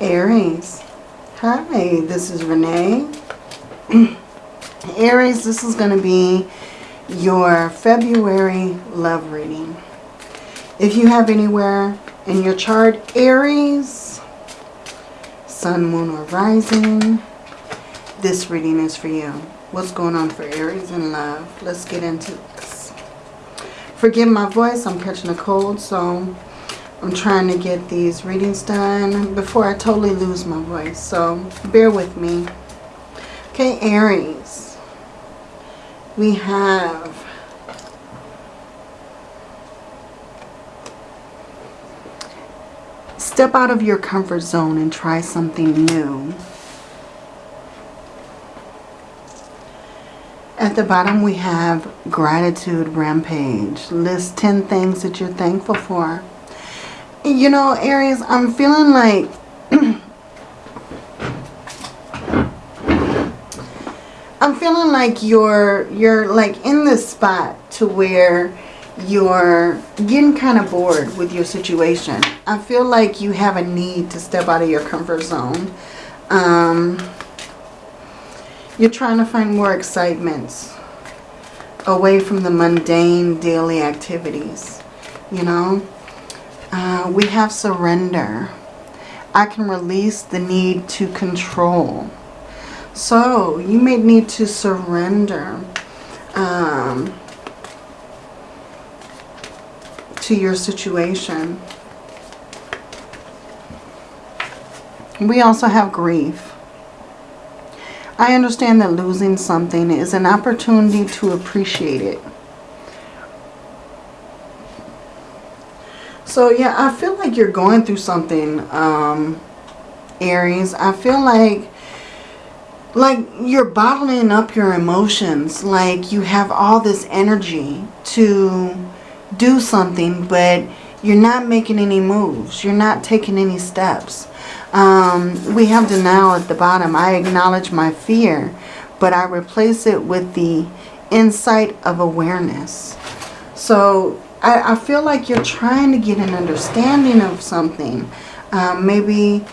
Aries. Hi, this is Renee. Aries, this is going to be your February love reading. If you have anywhere in your chart, Aries, Sun, Moon, or Rising, this reading is for you. What's going on for Aries in love? Let's get into this. Forgive my voice, I'm catching a cold, so I'm trying to get these readings done before I totally lose my voice. So bear with me. Okay, Aries. We have step out of your comfort zone and try something new. At the bottom we have gratitude rampage. List 10 things that you're thankful for. You know, Aries, I'm feeling like... I'm feeling like you're, you're like in this spot to where you're getting kind of bored with your situation. I feel like you have a need to step out of your comfort zone. Um, you're trying to find more excitement away from the mundane daily activities, you know. Uh, we have surrender. I can release the need to control. So you may need to surrender um, to your situation. We also have grief. I understand that losing something is an opportunity to appreciate it. So yeah, I feel like you're going through something, um, Aries. I feel like like you're bottling up your emotions. Like you have all this energy to do something, but you're not making any moves. You're not taking any steps. Um, we have denial at the bottom. I acknowledge my fear, but I replace it with the insight of awareness. So I, I feel like you're trying to get an understanding of something. Um, maybe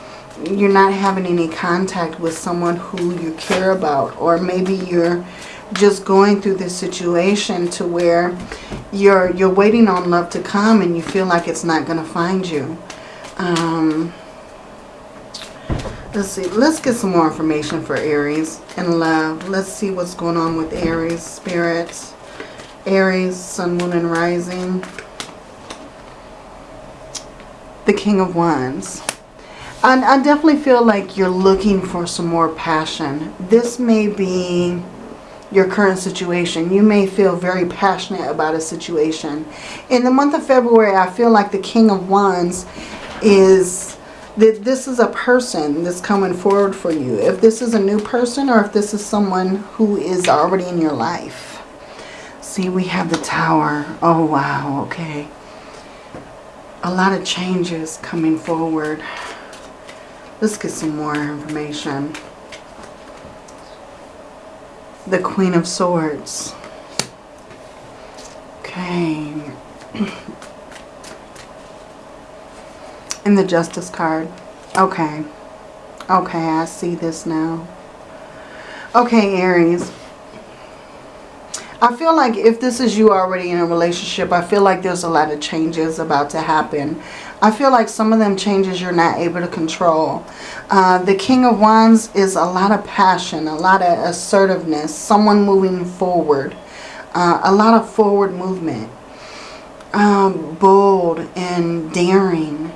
you're not having any contact with someone who you care about. Or maybe you're just going through this situation to where you're you're waiting on love to come and you feel like it's not going to find you. Um, let's see. Let's get some more information for Aries and love. Let's see what's going on with Aries spirits. Aries, Sun, Moon, and Rising. The King of Wands. And I definitely feel like you're looking for some more passion. This may be your current situation. You may feel very passionate about a situation. In the month of February, I feel like the King of Wands is that this is a person that's coming forward for you. If this is a new person or if this is someone who is already in your life. See, we have the tower. Oh, wow. Okay. A lot of changes coming forward. Let's get some more information. The Queen of Swords. Okay. and the Justice card. Okay. Okay, I see this now. Okay, Aries. I feel like if this is you already in a relationship, I feel like there's a lot of changes about to happen. I feel like some of them changes you're not able to control. Uh, the King of Wands is a lot of passion, a lot of assertiveness, someone moving forward, uh, a lot of forward movement, um, bold and daring,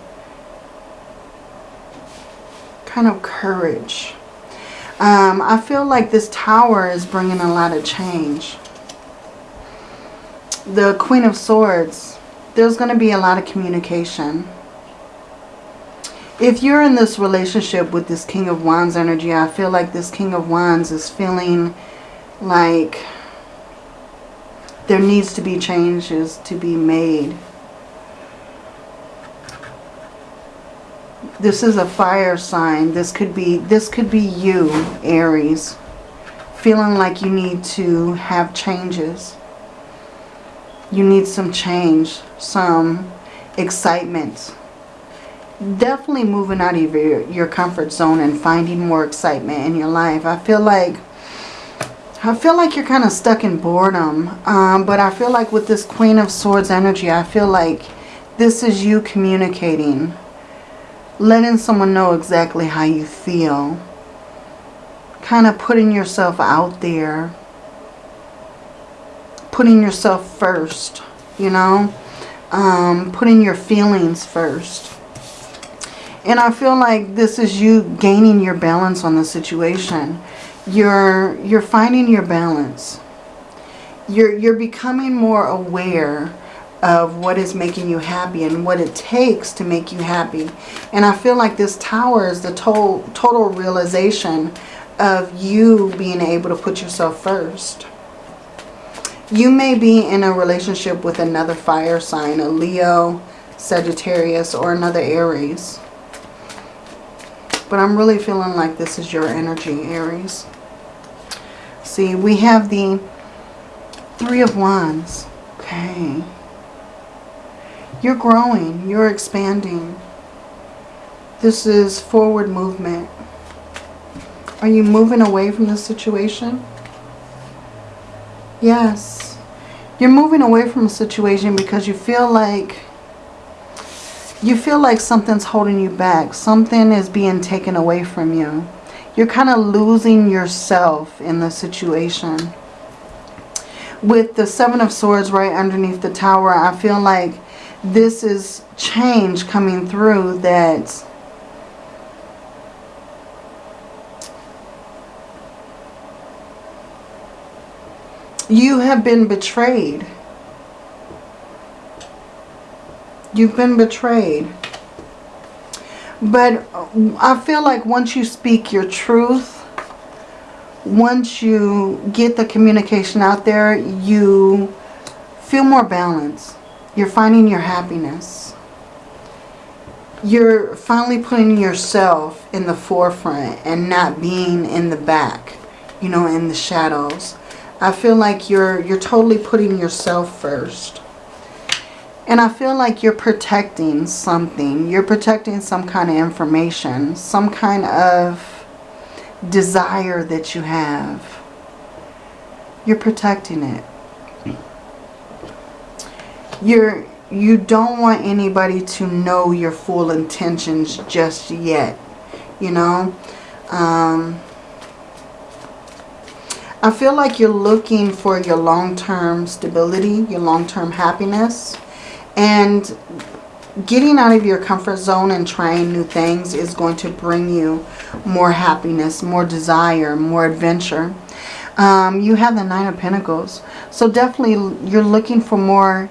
kind of courage. Um, I feel like this tower is bringing a lot of change the Queen of Swords, there's going to be a lot of communication. If you're in this relationship with this King of Wands energy, I feel like this King of Wands is feeling like there needs to be changes to be made. This is a fire sign. This could be this could be you, Aries, feeling like you need to have changes you need some change, some excitement. definitely moving out of your, your comfort zone and finding more excitement in your life. I feel like I feel like you're kind of stuck in boredom. Um, but I feel like with this Queen of Swords energy, I feel like this is you communicating. Letting someone know exactly how you feel. Kind of putting yourself out there. Putting yourself first, you know. Um, putting your feelings first. And I feel like this is you gaining your balance on the situation. You're, you're finding your balance. You're, you're becoming more aware of what is making you happy and what it takes to make you happy. And I feel like this tower is the total, total realization of you being able to put yourself first. You may be in a relationship with another fire sign, a Leo, Sagittarius, or another Aries. But I'm really feeling like this is your energy, Aries. See, we have the Three of Wands. Okay. You're growing. You're expanding. This is forward movement. Are you moving away from the situation? Yes. You're moving away from a situation because you feel like you feel like something's holding you back. Something is being taken away from you. You're kind of losing yourself in the situation. With the Seven of Swords right underneath the tower, I feel like this is change coming through that you have been betrayed. You've been betrayed. But I feel like once you speak your truth, once you get the communication out there, you feel more balanced. You're finding your happiness. You're finally putting yourself in the forefront and not being in the back, you know, in the shadows. I feel like you're you're totally putting yourself first. And I feel like you're protecting something. You're protecting some kind of information. Some kind of desire that you have. You're protecting it. You're, you don't want anybody to know your full intentions just yet. You know? Um, I feel like you're looking for your long-term stability, your long-term happiness. And getting out of your comfort zone and trying new things is going to bring you more happiness, more desire, more adventure. Um, you have the Nine of Pentacles. So definitely you're looking for more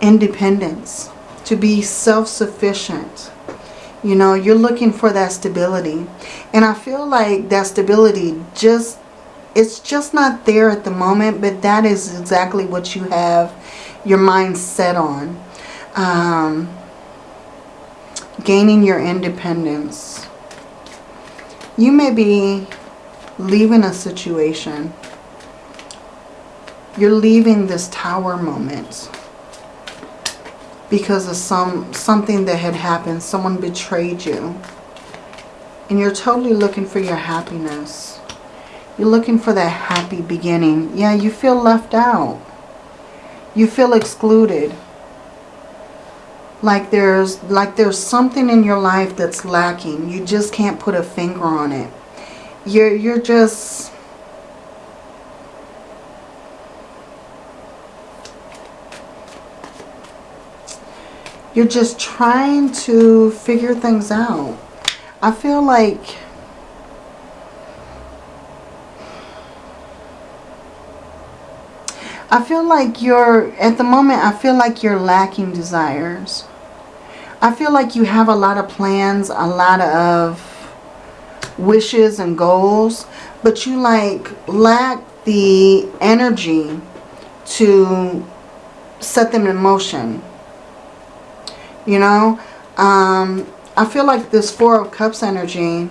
independence, to be self-sufficient. You know, you're looking for that stability. And I feel like that stability just, it's just not there at the moment, but that is exactly what you have your mind set on. Um, gaining your independence. You may be leaving a situation. You're leaving this tower moment because of some something that had happened. Someone betrayed you. And you're totally looking for your happiness. You're looking for that happy beginning. Yeah, you feel left out. You feel excluded. Like there's like there's something in your life that's lacking. You just can't put a finger on it. You're you're just You're just trying to figure things out. I feel like I feel like you're, at the moment, I feel like you're lacking desires. I feel like you have a lot of plans, a lot of wishes and goals, but you like lack the energy to set them in motion. You know, um, I feel like this Four of Cups energy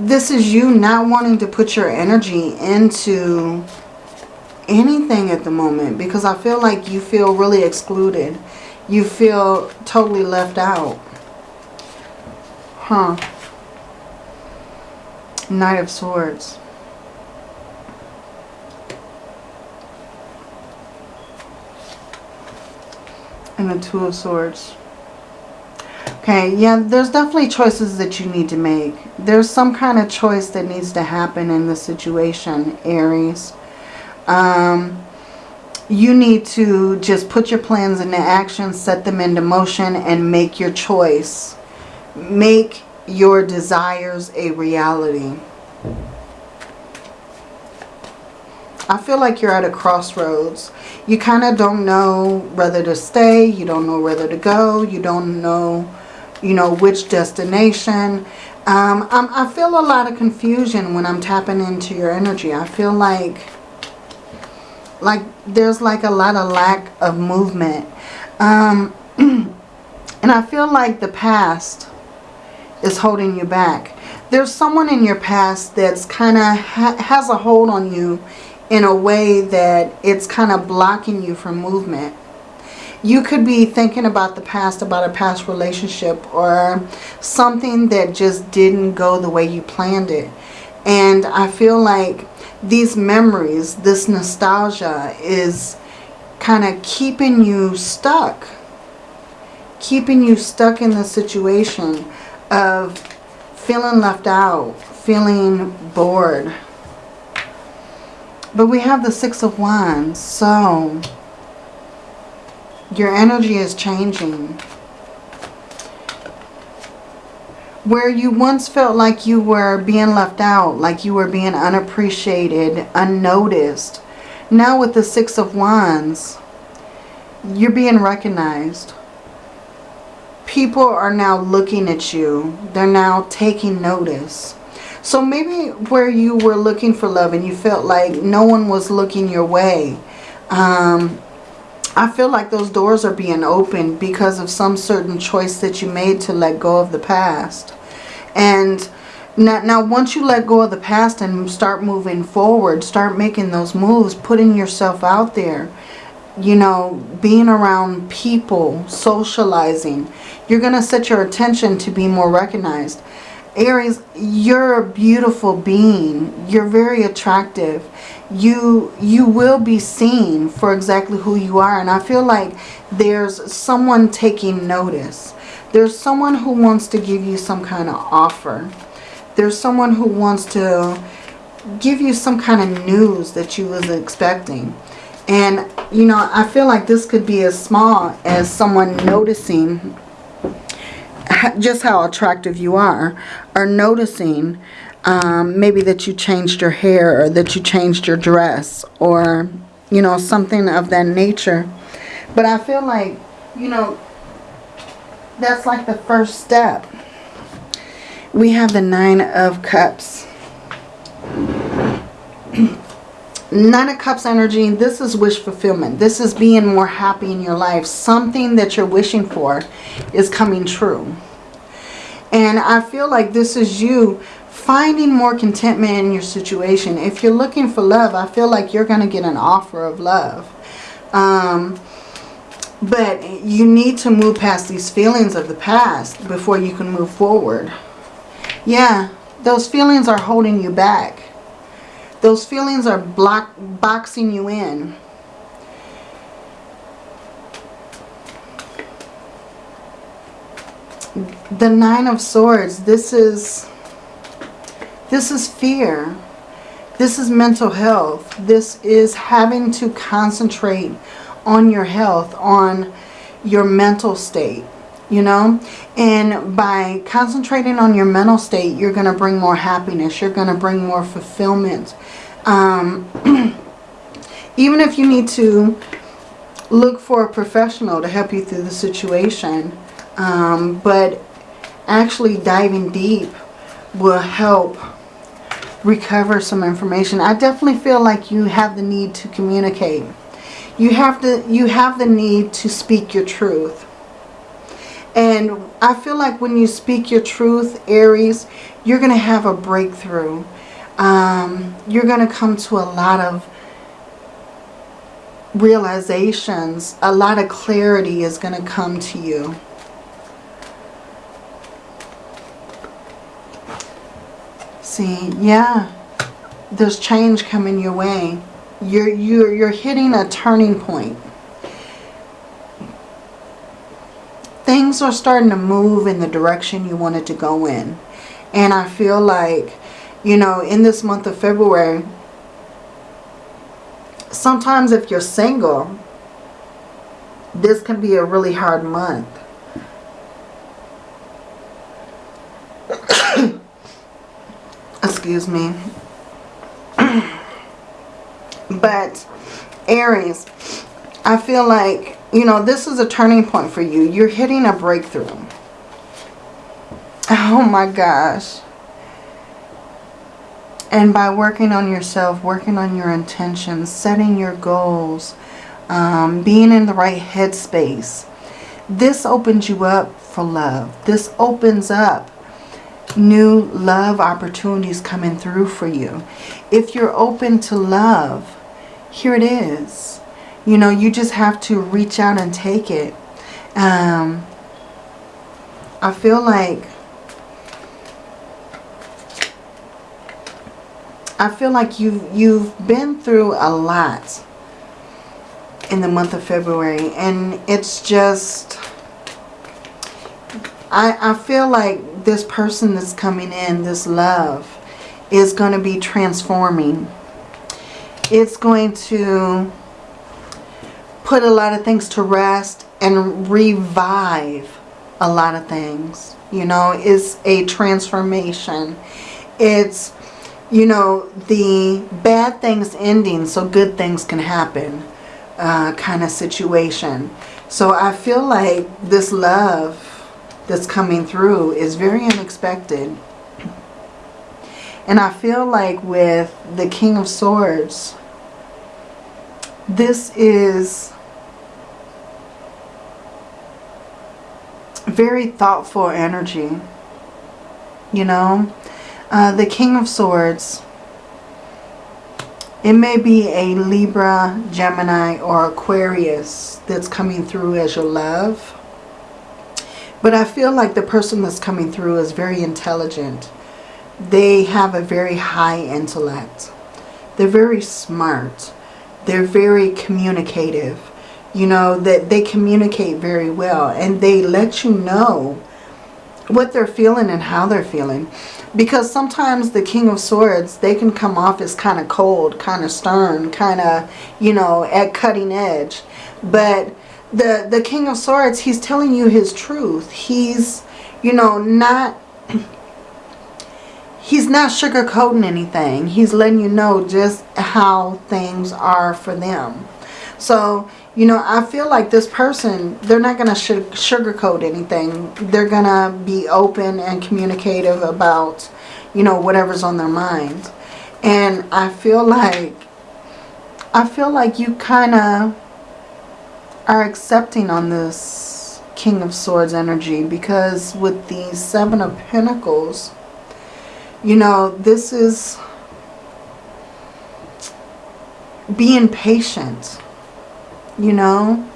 this is you not wanting to put your energy into anything at the moment because I feel like you feel really excluded. You feel totally left out. Huh. Knight of Swords. And the Two of Swords. Okay, yeah, there's definitely choices that you need to make. There's some kind of choice that needs to happen in the situation, Aries. Um, you need to just put your plans into action, set them into motion, and make your choice. Make your desires a reality. I feel like you're at a crossroads. You kind of don't know whether to stay. You don't know whether to go. You don't know, you know, which destination. Um, i feel a lot of confusion when I'm tapping into your energy. I feel like, like there's like a lot of lack of movement. Um, and I feel like the past is holding you back. There's someone in your past that's kind of ha has a hold on you in a way that it's kind of blocking you from movement. You could be thinking about the past, about a past relationship or something that just didn't go the way you planned it. And I feel like these memories, this nostalgia is kind of keeping you stuck. Keeping you stuck in the situation of feeling left out, feeling bored, but we have the Six of Wands. So, your energy is changing. Where you once felt like you were being left out, like you were being unappreciated, unnoticed. Now with the Six of Wands, you're being recognized. People are now looking at you. They're now taking notice. So maybe where you were looking for love and you felt like no one was looking your way. Um, I feel like those doors are being opened because of some certain choice that you made to let go of the past. And now, now once you let go of the past and start moving forward, start making those moves, putting yourself out there, you know, being around people, socializing, you're going to set your attention to be more recognized. Aries, you're a beautiful being. You're very attractive. You you will be seen for exactly who you are. And I feel like there's someone taking notice. There's someone who wants to give you some kind of offer. There's someone who wants to give you some kind of news that you was expecting. And, you know, I feel like this could be as small as someone noticing just how attractive you are, are noticing um, maybe that you changed your hair or that you changed your dress or, you know, something of that nature. But I feel like, you know, that's like the first step. We have the Nine of Cups. Nine of Cups energy, this is wish fulfillment. This is being more happy in your life. Something that you're wishing for is coming true. And I feel like this is you finding more contentment in your situation. If you're looking for love, I feel like you're going to get an offer of love. Um, but you need to move past these feelings of the past before you can move forward. Yeah, those feelings are holding you back. Those feelings are block, boxing you in. the Nine of Swords, this is, this is fear. This is mental health. This is having to concentrate on your health, on your mental state, you know. And by concentrating on your mental state, you're going to bring more happiness. You're going to bring more fulfillment. Um, even if you need to look for a professional to help you through the situation. Um, but actually diving deep will help recover some information. I definitely feel like you have the need to communicate. You have to you have the need to speak your truth. And I feel like when you speak your truth, Aries, you're going to have a breakthrough. Um, you're going to come to a lot of realizations, a lot of clarity is going to come to you. See, yeah, there's change coming your way. You're, you're, you're hitting a turning point. Things are starting to move in the direction you wanted to go in. And I feel like, you know, in this month of February, sometimes if you're single, this can be a really hard month. Excuse me. but Aries, I feel like, you know, this is a turning point for you. You're hitting a breakthrough. Oh my gosh. And by working on yourself, working on your intentions, setting your goals, um, being in the right headspace, this opens you up for love. This opens up new love opportunities coming through for you. If you're open to love, here it is. You know, you just have to reach out and take it. Um, I feel like I feel like you've, you've been through a lot in the month of February. And it's just... I, I feel like this person that's coming in, this love, is going to be transforming. It's going to put a lot of things to rest and revive a lot of things. You know, it's a transformation. It's you know, the bad things ending so good things can happen uh, kind of situation. So I feel like this love that's coming through is very unexpected. And I feel like with the King of Swords, this is very thoughtful energy. You know, uh, the King of Swords. It may be a Libra, Gemini, or Aquarius that's coming through as your love. But I feel like the person that's coming through is very intelligent. They have a very high intellect. They're very smart. They're very communicative. You know, that they communicate very well. And they let you know what they're feeling and how they're feeling. Because sometimes the King of Swords, they can come off as kind of cold, kind of stern, kind of, you know, at cutting edge. But the, the King of Swords, he's telling you his truth. He's, you know, not... He's not sugarcoating anything. He's letting you know just how things are for them. So, you know, I feel like this person, they're not going to sugarcoat anything. They're going to be open and communicative about, you know, whatever's on their mind. And I feel like, I feel like you kind of are accepting on this King of Swords energy because with the Seven of Pentacles, you know, this is being patient you know,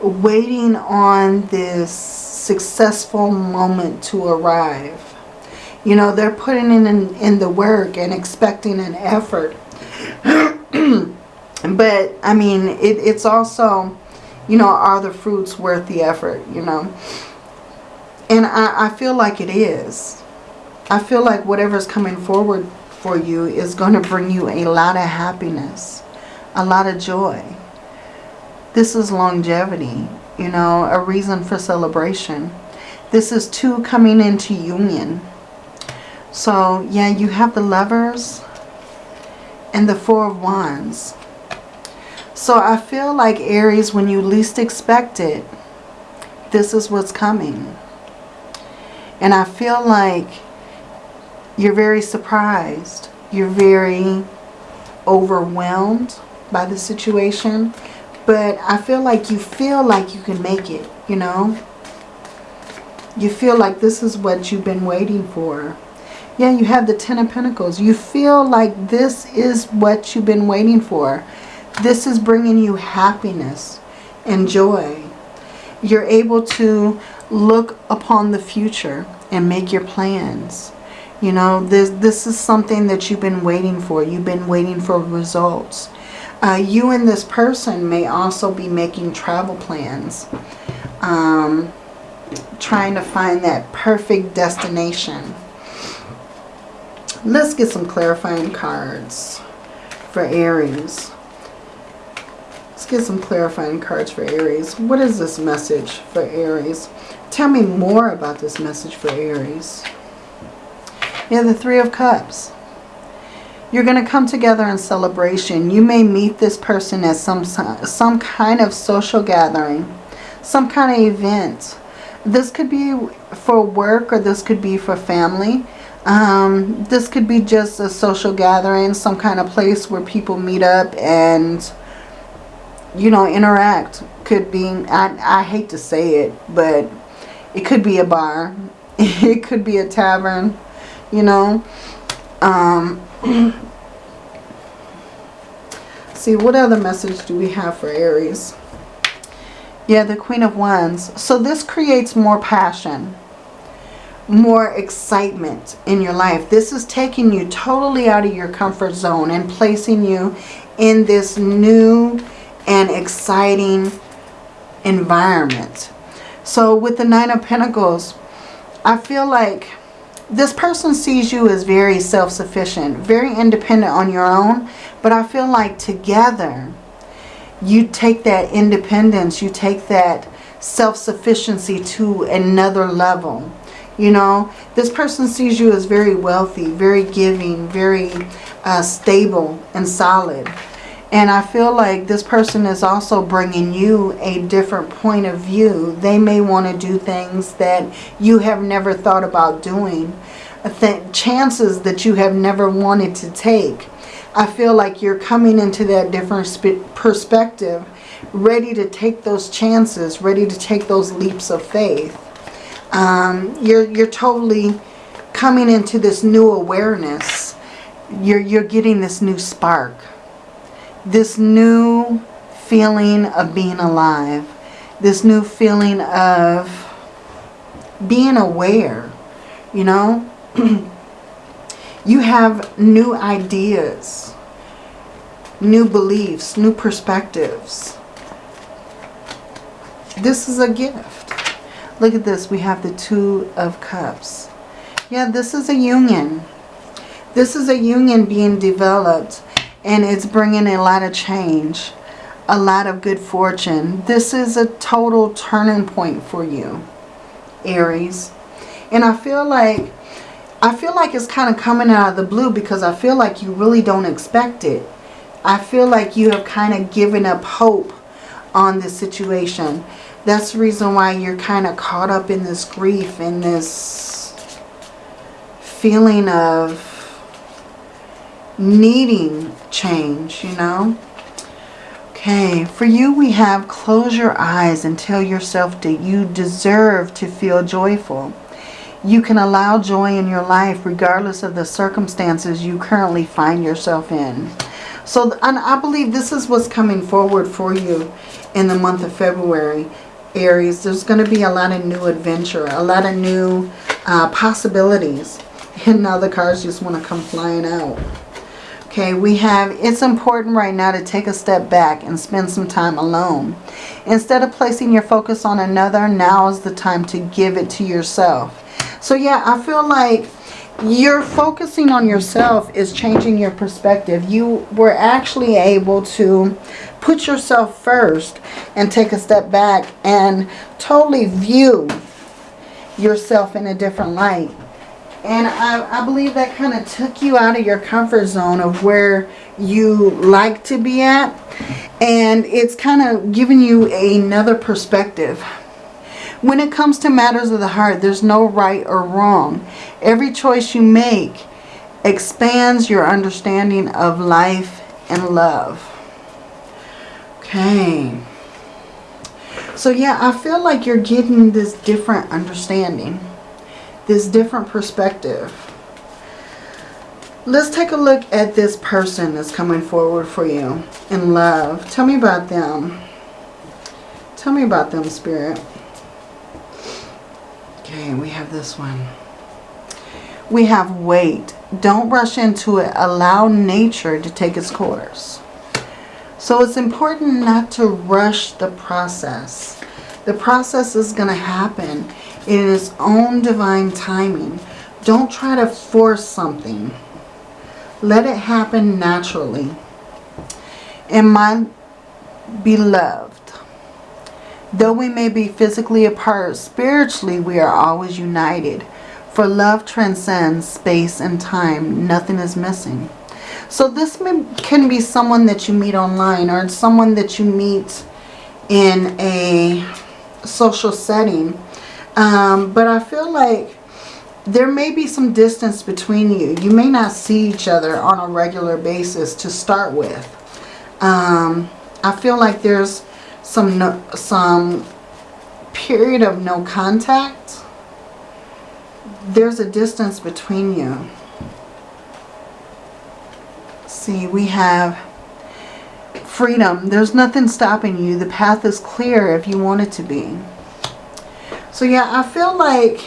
waiting on this successful moment to arrive. You know, they're putting in, in, the work and expecting an effort. but, I mean, it, it's also, you know, are the fruits worth the effort, you know? And I, I feel like it is. I feel like whatever's coming forward for you is going to bring you a lot of happiness, a lot of joy. This is longevity, you know, a reason for celebration. This is two coming into union. So, yeah, you have the lovers and the four of wands. So I feel like Aries, when you least expect it, this is what's coming. And I feel like you're very surprised. You're very overwhelmed by the situation. But I feel like you feel like you can make it, you know. You feel like this is what you've been waiting for. Yeah, you have the Ten of Pentacles. You feel like this is what you've been waiting for. This is bringing you happiness and joy. You're able to look upon the future and make your plans. You know, this, this is something that you've been waiting for. You've been waiting for results. Uh, you and this person may also be making travel plans. Um, trying to find that perfect destination. Let's get some clarifying cards for Aries. Let's get some clarifying cards for Aries. What is this message for Aries? Tell me more about this message for Aries. Yeah, the Three of Cups. You're going to come together in celebration. You may meet this person at some, some kind of social gathering, some kind of event. This could be for work or this could be for family. Um, this could be just a social gathering, some kind of place where people meet up and, you know, interact. Could be, I, I hate to say it, but it could be a bar. It could be a tavern, you know. Um, see, what other message do we have for Aries? Yeah, the Queen of Wands. So this creates more passion, more excitement in your life. This is taking you totally out of your comfort zone and placing you in this new and exciting environment. So with the Nine of Pentacles, I feel like this person sees you as very self-sufficient, very independent on your own. But I feel like together you take that independence, you take that self-sufficiency to another level. You know, this person sees you as very wealthy, very giving, very uh, stable and solid. And I feel like this person is also bringing you a different point of view. They may want to do things that you have never thought about doing. Th chances that you have never wanted to take. I feel like you're coming into that different perspective, ready to take those chances, ready to take those leaps of faith. Um, you're, you're totally coming into this new awareness. You're, you're getting this new spark. This new feeling of being alive. This new feeling of being aware, you know. You have new ideas, new beliefs, new perspectives. This is a gift. Look at this. We have the Two of Cups. Yeah, this is a union. This is a union being developed and it's bringing a lot of change, a lot of good fortune. This is a total turning point for you, Aries. And I feel like I feel like it's kind of coming out of the blue because I feel like you really don't expect it. I feel like you have kind of given up hope on this situation. That's the reason why you're kind of caught up in this grief and this feeling of needing change, you know. Okay, for you we have close your eyes and tell yourself that you deserve to feel joyful. You can allow joy in your life regardless of the circumstances you currently find yourself in. So and I believe this is what's coming forward for you in the month of February. Aries, there's going to be a lot of new adventure, a lot of new uh, possibilities. And now the cards just want to come flying out. Okay, we have, it's important right now to take a step back and spend some time alone. Instead of placing your focus on another, now is the time to give it to yourself. So yeah, I feel like you're focusing on yourself is changing your perspective. You were actually able to put yourself first and take a step back and totally view yourself in a different light. And I, I believe that kind of took you out of your comfort zone of where you like to be at. And it's kind of giving you another perspective. When it comes to matters of the heart, there's no right or wrong. Every choice you make expands your understanding of life and love. Okay. So yeah, I feel like you're getting this different understanding. This different perspective. Let's take a look at this person that's coming forward for you in love. Tell me about them. Tell me about them, Spirit. Okay, we have this one. We have wait. Don't rush into it. Allow nature to take its course. So it's important not to rush the process. The process is going to happen in its own divine timing. Don't try to force something. Let it happen naturally. And my beloved, though we may be physically apart, spiritually we are always united. For love transcends space and time. Nothing is missing. So this may, can be someone that you meet online or someone that you meet in a social setting. Um, but I feel like there may be some distance between you. You may not see each other on a regular basis to start with. Um, I feel like there's some no, some period of no contact. There's a distance between you. See, we have freedom. There's nothing stopping you. The path is clear if you want it to be. So yeah, I feel like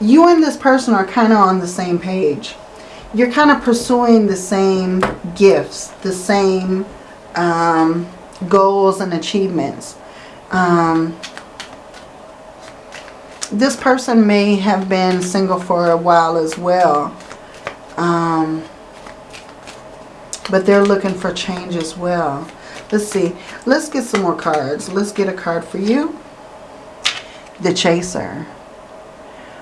you and this person are kind of on the same page. You're kind of pursuing the same gifts, the same um, goals and achievements. Um, this person may have been single for a while as well. Um, but they're looking for change as well. Let's see. Let's get some more cards. Let's get a card for you. The Chaser.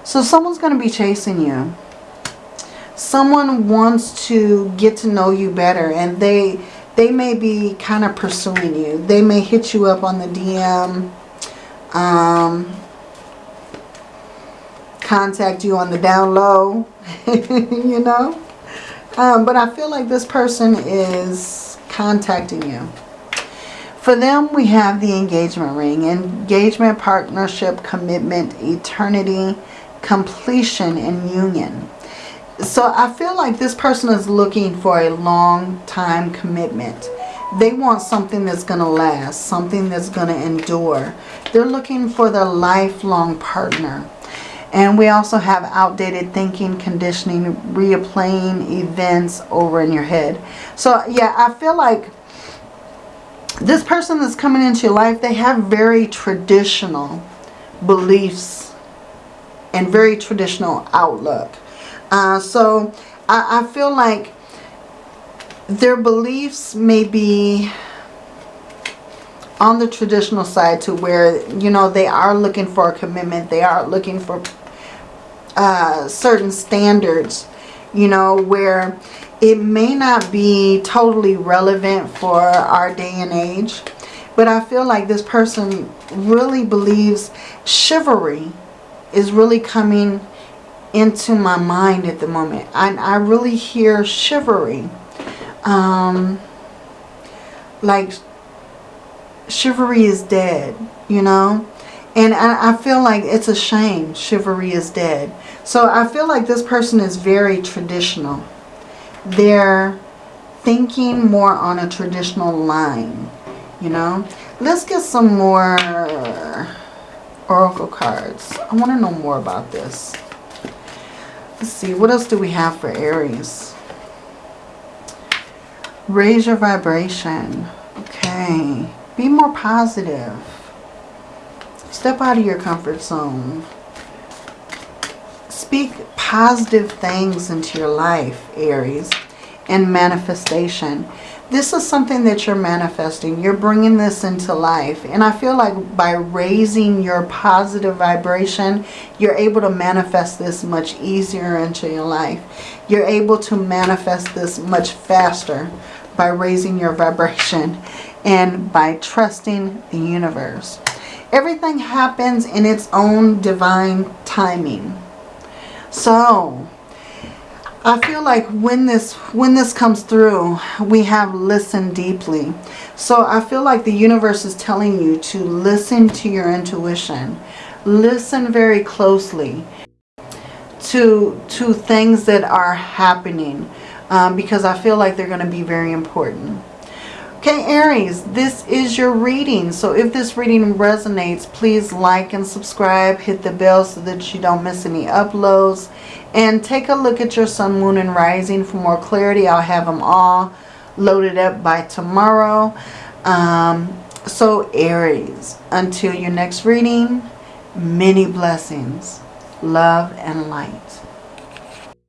So someone's going to be chasing you. Someone wants to get to know you better and they they may be kind of pursuing you. They may hit you up on the DM. Um, contact you on the down low. you know. Um, but I feel like this person is contacting you. For them, we have the engagement ring. Engagement, partnership, commitment, eternity, completion and union. So I feel like this person is looking for a long time commitment. They want something that's going to last, something that's going to endure. They're looking for their lifelong partner. And we also have outdated thinking, conditioning, replaying events over in your head. So yeah, I feel like this person that's coming into your life, they have very traditional beliefs and very traditional outlook. Uh, so I, I feel like their beliefs may be on the traditional side to where, you know, they are looking for a commitment. They are looking for uh, certain standards, you know, where it may not be totally relevant for our day and age. But I feel like this person really believes chivalry is really coming into my mind at the moment. I, I really hear chivalry. Um, like chivalry is dead, you know. And I, I feel like it's a shame chivalry is dead. So I feel like this person is very traditional. They're thinking more on a traditional line, you know. Let's get some more oracle cards. I want to know more about this. Let's see, what else do we have for Aries? Raise your vibration. Okay. Be more positive. Step out of your comfort zone. Speak positive things into your life, Aries, and manifestation this is something that you're manifesting. You're bringing this into life. And I feel like by raising your positive vibration, you're able to manifest this much easier into your life. You're able to manifest this much faster by raising your vibration and by trusting the universe. Everything happens in its own divine timing. So, I feel like when this when this comes through, we have listened deeply. So I feel like the universe is telling you to listen to your intuition. Listen very closely to, to things that are happening um, because I feel like they're going to be very important. Okay, Aries, this is your reading. So if this reading resonates, please like and subscribe. Hit the bell so that you don't miss any uploads. And take a look at your sun, moon, and rising for more clarity. I'll have them all loaded up by tomorrow. Um, so Aries, until your next reading, many blessings, love, and light.